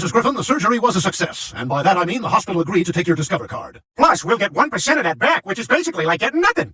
Mrs. Griffin, the surgery was a success, and by that I mean the hospital agreed to take your Discover card. Plus, we'll get 1% of that back, which is basically like getting nothing.